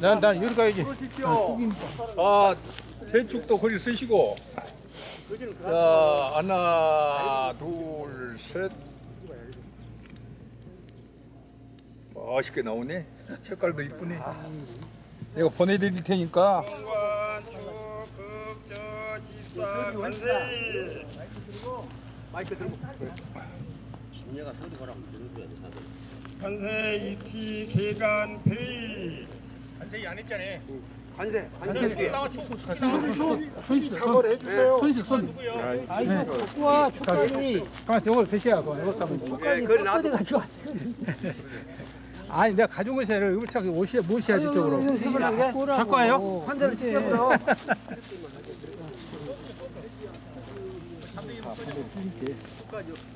난, 난 여기 가야지. 아, 대축도 거리 쓰시고. 자, 하나, 둘, 셋. 멋있게 나오네. 색깔도 이쁘네. 내가 보내드릴 테니까. 관세 이티 개간 페이 관세, 관세. 한번 해주세요. 손실, 손. 아이고, 축구와 축구니. 가만있어, 이걸 드셔야 고 이거 가면. 예, 그래, 나도. 아니, 내가 가져온 것이 아니라 이걸 자꾸 옷이, 못이야지, 쪽으로. 갖고 와요? 환자를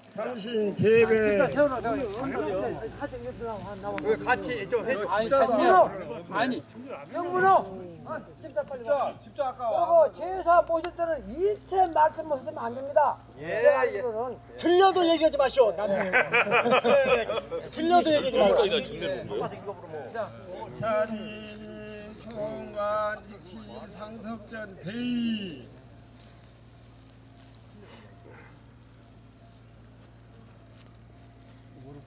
삼신 계배 같이 좀 해. 아니, 다시요. 아니, 영문호 집사 빨리 와. 집사 아까 그리고 제사 모실 때는 일체 말씀하시면 안 됩니다. 예, 제가 예. 들려도 얘기하지 마시오. 나는 들려도 얘기하지 마시오. 찬이 총관 이치 상석전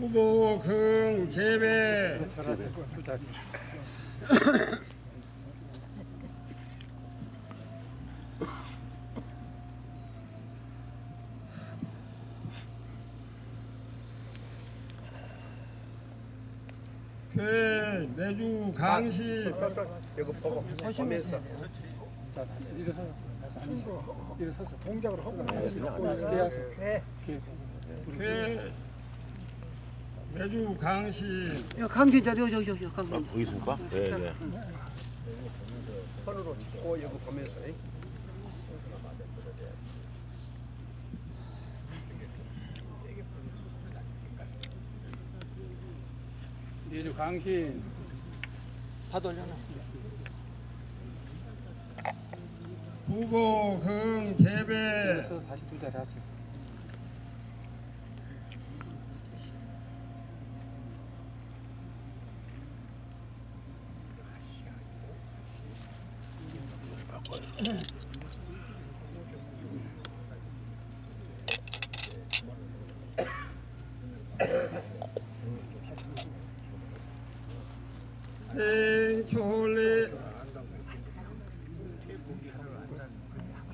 후보 긍 재배 그 내주 강식 이거 보고 보면서 일어서서 동작을 하고 그 내주 강식 강진자 저저 저저 강진. 보겠습니까 네, 네. 손으로 짚고 이거 보면서. 이. 내주 강신 후보 긍 재배 일어서서 다시 두 자리 하세요. 생초리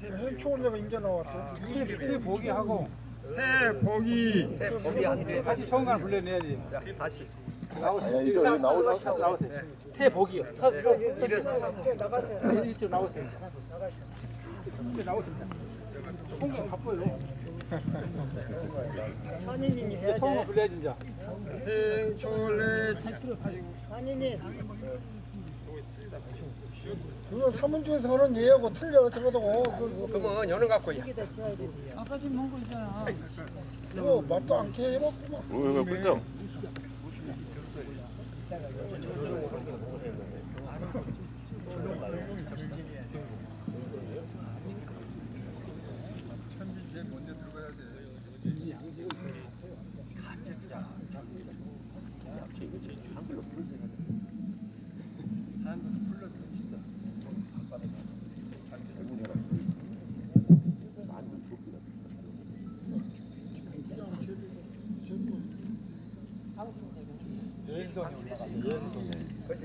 행초올레가 인제 나왔어. 일 보기 하고 태복이 거기 한 개. 다시 청간 불러내야지. 다시. 나오세요. 나오세요. 나오세요. 태복이요. 나가세요. 이쪽 나오세요. 나오세요. 홍경 바빠요. 한인이 해야 처음 불러야지 이제. 생초리 한인이. 그거 사문중에서는 얘하고 틀려 저거도 그, 그러면 여는 갖고 야. 그거 맛도 않게 해먹구만. 왜, 왜, 꿀떡?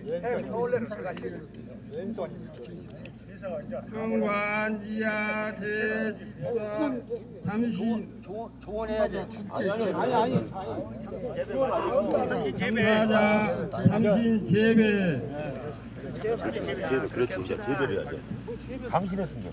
왼손이 올라가서 왼손이. 정관 이하 제집사. 삼신 아니 아니 정사자 삼신 제배. 진짜 제대로 해야 돼. 당신했으면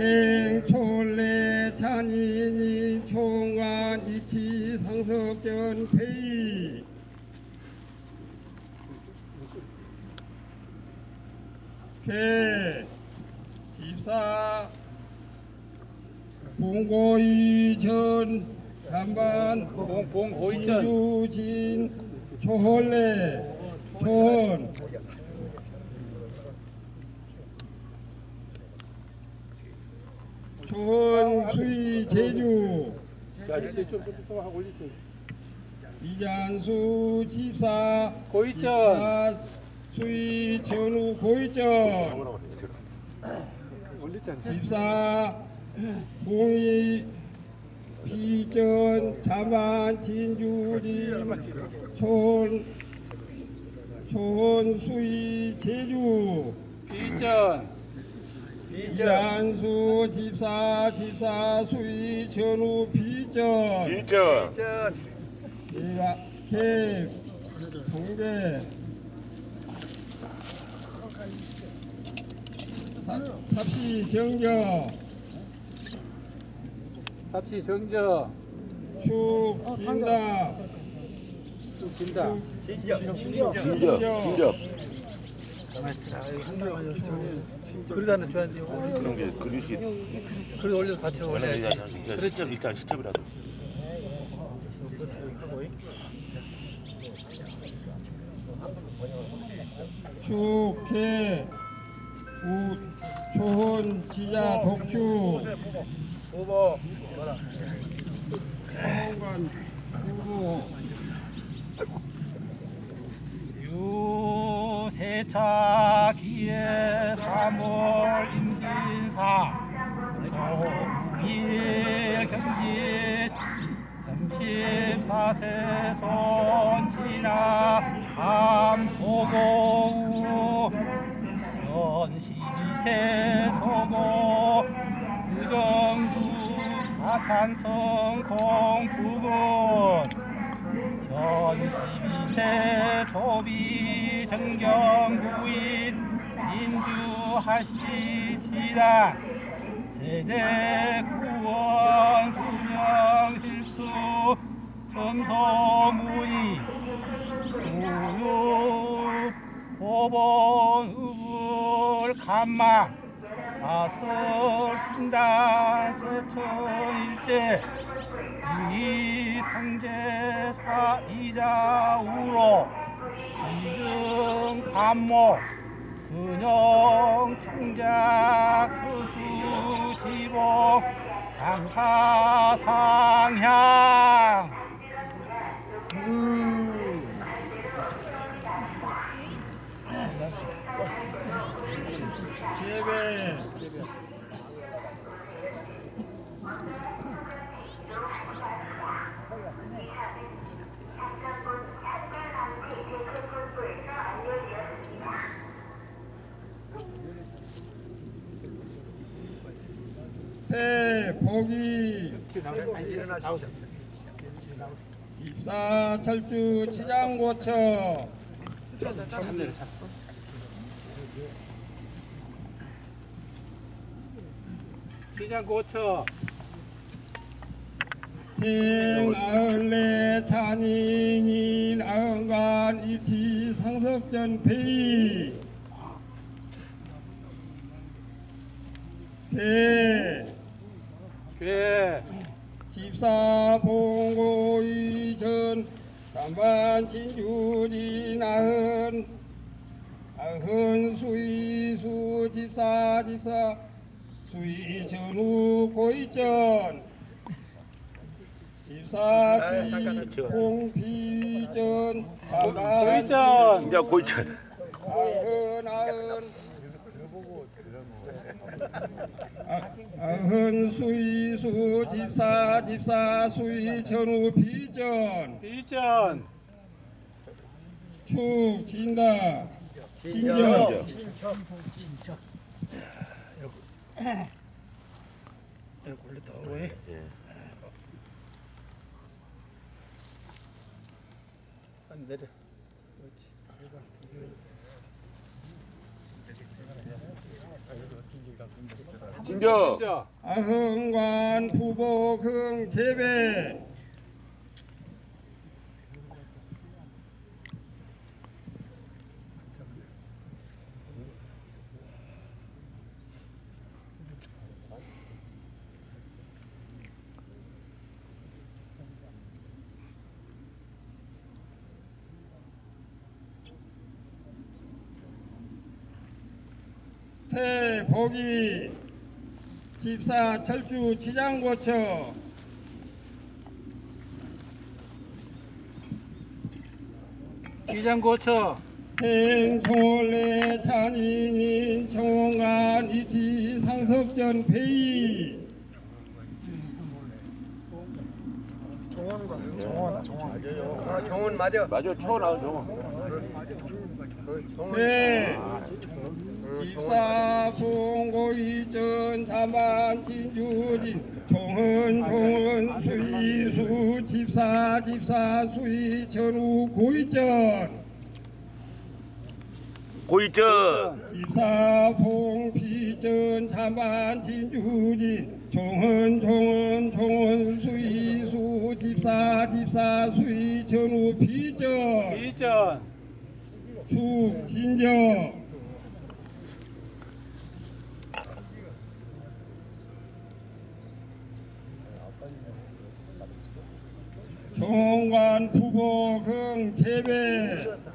생초래 찬인이 총관 이치 상석전 회의. 개 집사. 봉고이전 잠반 봉봉고이전 유진 초홀레 촌 촌수이 제주. 자 이제 좀좀 하고 올리세요 이장수 집사 고이전 집사 수이 전후 고이점 집사 봉이 비전 자만 진주리 촌 촌수이 제주. 비전 이 장수 집사 집사 수이 전후 비전. 진짜. 얘가 개 동계. 삽- 삽시 정경 삽시 정저. 축 진다. 진다. 진짜, 진 짜. 그러다는 좋아하는데 그런 게 그릇이 그래 올려서 받쳐 올려야지. 그렇죠. 일단 시점이라도. 축해 우 초혼 지자 독주. 후보 후보 유세차 기에 삼월 임신사. 조일 경짓 34세 손지나 감소고우 현 12세 소고 의정부 자찬성 공부군 현 12세 소비 정경부인 진주하시 지단 세대 구원 분영 실수 점소무이 교육 보본 의불 감마 자설 신단 세천일제 이상제 사 이자우로 이증 감모 근영 청작 서수 지복 상사 상향 재배 태 복이 입사 철주 치장고처 시장 고쳐. 생아을레 탄인인 아흥간 입티 상석전 페이. 대괴 집사 봉고 이전 담반 진주지 나흔 아흔 수이수 집사 집사 수이 전후 고이전 집사 지 공피전 담반 고이전 진짜 고이천. 아흔 아흔 아흔 수이 수 집사 집사 수이 전후 비전. 비전. 축 진다. 진정. 내려. 진정. 아흥관 부복흥 재배. 태복이 집사 철주 치장고처 기장고쳐. 행통월래 잔인인 정원관 이티 상석전 회의 아, 정원 맞아. 맞아, 쳐 나온 정원. 네. 집사 송고이전. 자만 진주진 종은 종은 수이수 집사 집사 수이 전후 고이전 고이전. 집사 봉피전 자만 진주진 종은 종은 종은 수이수 집사 집사 수이 전후 비전. 비전. 축 진정. 종관 부보금 재배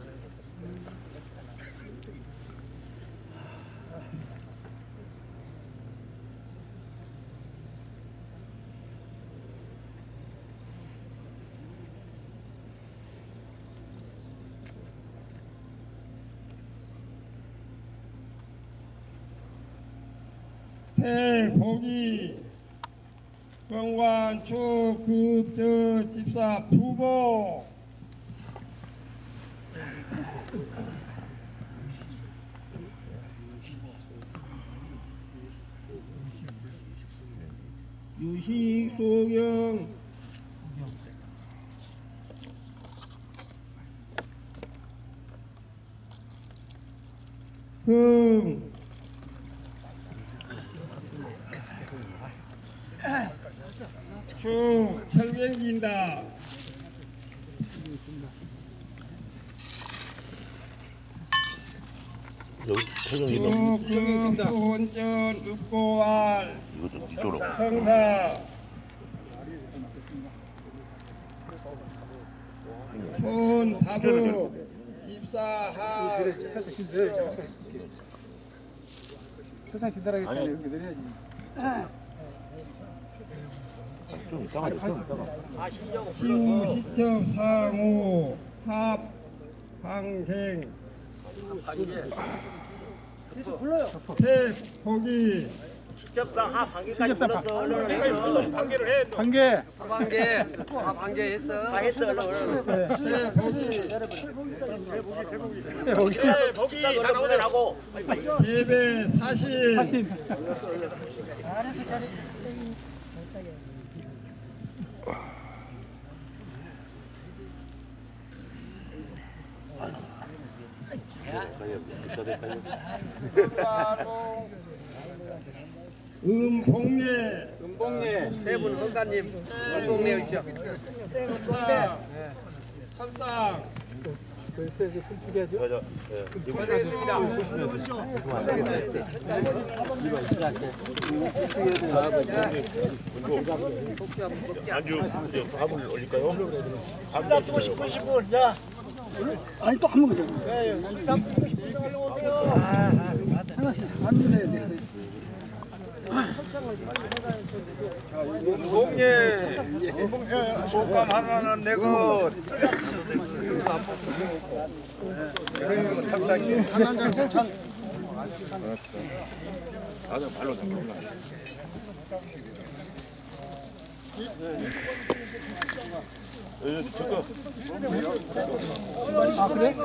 태복이 경관 축급저 집사 부보. 유식 소경. 흥 쭉 철경긴다. 여기 손전 읍고알. 이거 좀 뒤쪽으로. 성사. 손 다부 집사하. 세상 때문에 여기 내려야지 좀 이따가 좀 이따가. 시우 시첩 상호 합 방행 태포기. 관계 방계. 아, 방계 했어. 다 했어. 얼른. 태포기. 예배 사실. 하신 음봉례 은봉예 세분 헌가님. 헌봉내 주시오. 천상 그래서 분축해야죠 맞아. 예. 이거 안주 이제 밥을 올릴까요? 밥 싶으신 분, 야. 아니 또 한 번 더. 네, 한 번. 한 번. 동예 소감 하나는 내고 한장 발로 잡고 나 아 그래?